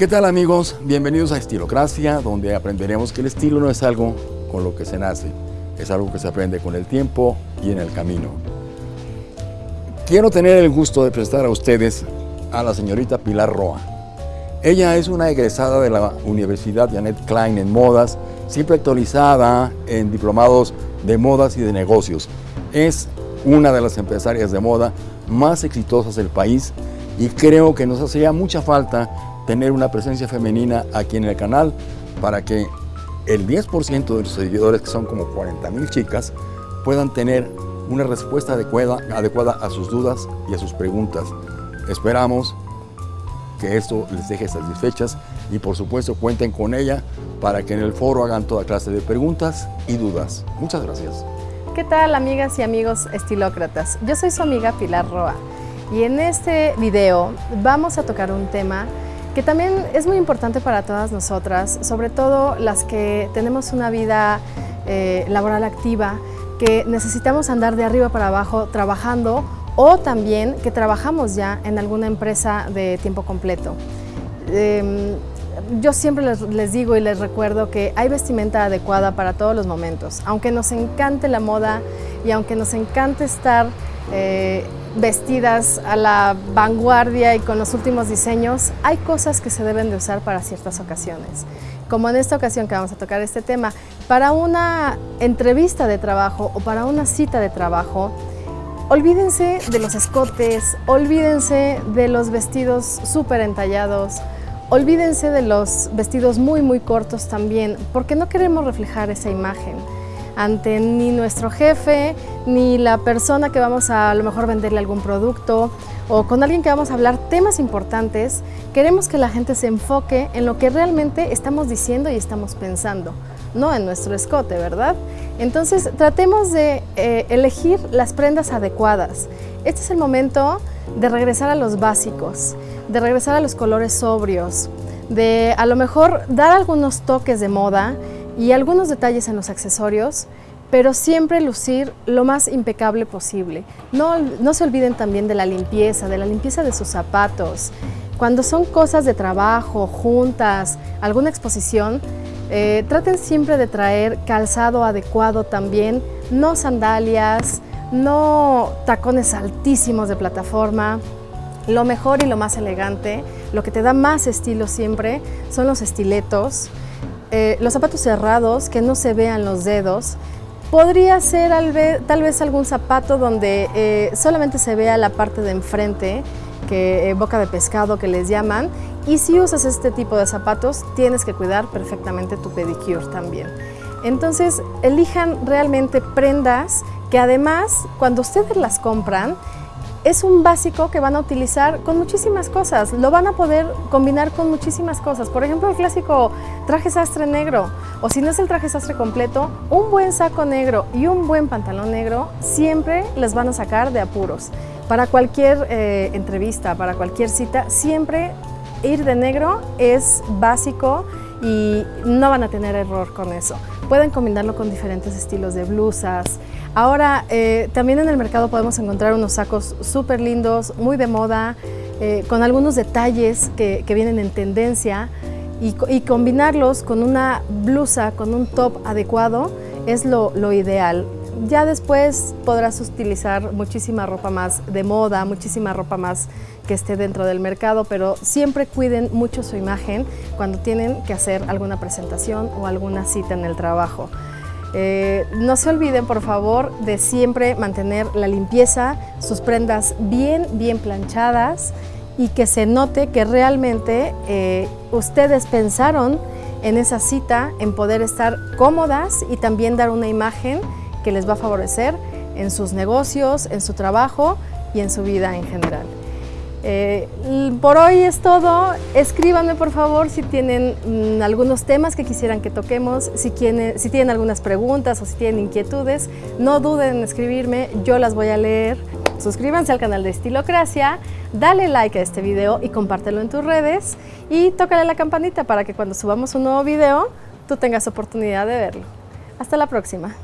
¿Qué tal amigos? Bienvenidos a Estilocracia, donde aprenderemos que el estilo no es algo con lo que se nace, es algo que se aprende con el tiempo y en el camino. Quiero tener el gusto de presentar a ustedes a la señorita Pilar Roa. Ella es una egresada de la Universidad Janet Klein en modas, siempre actualizada en diplomados de modas y de negocios. Es una de las empresarias de moda más exitosas del país y creo que nos hacía mucha falta tener una presencia femenina aquí en el canal para que el 10% de los seguidores, que son como 40 mil chicas, puedan tener una respuesta adecuada, adecuada a sus dudas y a sus preguntas. Esperamos que esto les deje satisfechas y por supuesto cuenten con ella para que en el foro hagan toda clase de preguntas y dudas. Muchas gracias. ¿Qué tal amigas y amigos estilócratas? Yo soy su amiga Pilar Roa y en este video vamos a tocar un tema que también es muy importante para todas nosotras, sobre todo las que tenemos una vida eh, laboral activa, que necesitamos andar de arriba para abajo trabajando o también que trabajamos ya en alguna empresa de tiempo completo. Em, yo siempre les, digo y les recuerdo que hay vestimenta adecuada para todos los momentos. Aunque nos encante la moda y aunque nos encante estar eh, vestidas a la vanguardia y con los últimos diseños, hay cosas que se deben de usar para ciertas ocasiones. Como en esta ocasión que vamos a tocar este tema, para una entrevista de trabajo o para una cita de trabajo, olvídense de los escotes, olvídense de los vestidos súper entallados, olvídense de los vestidos muy muy cortos también, porque no queremos reflejar esa imagen ante ni nuestro jefe, ni la persona que vamos a a lo mejor venderle algún producto o con alguien que vamos a hablar temas importantes, queremos que la gente se enfoque en lo que realmente estamos diciendo y estamos pensando, no en nuestro escote, ¿verdad? Entonces tratemos de eh, elegir las prendas adecuadas. Este es el momento de regresar a los básicos, de regresar a los colores sobrios, de a lo mejor dar algunos toques de moda y algunos detalles en los accesorios, pero siempre lucir lo más impecable posible. No, no se olviden también de la limpieza, de la limpieza de sus zapatos. Cuando son cosas de trabajo, juntas, alguna exposición, eh, traten siempre de traer calzado adecuado también, no sandalias, no tacones altísimos de plataforma. Lo mejor y lo más elegante, lo que te da más estilo siempre, son los estiletos, eh, los zapatos cerrados, que no se vean los dedos. Podría ser tal vez algún zapato donde eh, solamente se vea la parte de enfrente, que eh, boca de pescado que les llaman. Y si usas este tipo de zapatos, tienes que cuidar perfectamente tu pedicure también. Entonces, elijan realmente prendas que además, cuando ustedes las compran, es un básico que van a utilizar con muchísimas cosas, lo van a poder combinar con muchísimas cosas. Por ejemplo, el clásico traje sastre negro, o si no es el traje sastre completo, un buen saco negro y un buen pantalón negro siempre les van a sacar de apuros. Para cualquier eh, entrevista, para cualquier cita, siempre ir de negro es básico y no van a tener error con eso. Pueden combinarlo con diferentes estilos de blusas, Ahora, eh, también en el mercado podemos encontrar unos sacos súper lindos, muy de moda, eh, con algunos detalles que, vienen en tendencia y, combinarlos con una blusa, con un top adecuado, es lo, ideal. Ya después podrás utilizar muchísima ropa más de moda, muchísima ropa más que esté dentro del mercado, pero siempre cuiden mucho su imagen cuando tienen que hacer alguna presentación o alguna cita en el trabajo. Eh, no se olviden, por favor, de siempre mantener la limpieza, sus prendas bien, bien planchadas y que se note que realmente eh, ustedes pensaron en esa cita, en poder estar cómodas y también dar una imagen que les va a favorecer en sus negocios, en su trabajo y en su vida en general. Eh, por hoy es todo. Escríbanme por favor si tienen mm, algunos temas que quisieran que toquemos, si, si tienen algunas preguntas o si tienen inquietudes, no duden en escribirme, yo las voy a leer. Suscríbanse al canal de Estilocracia, dale like a este video y compártelo en tus redes y tócale la campanita para que cuando subamos un nuevo video tú tengas oportunidad de verlo. Hasta la próxima.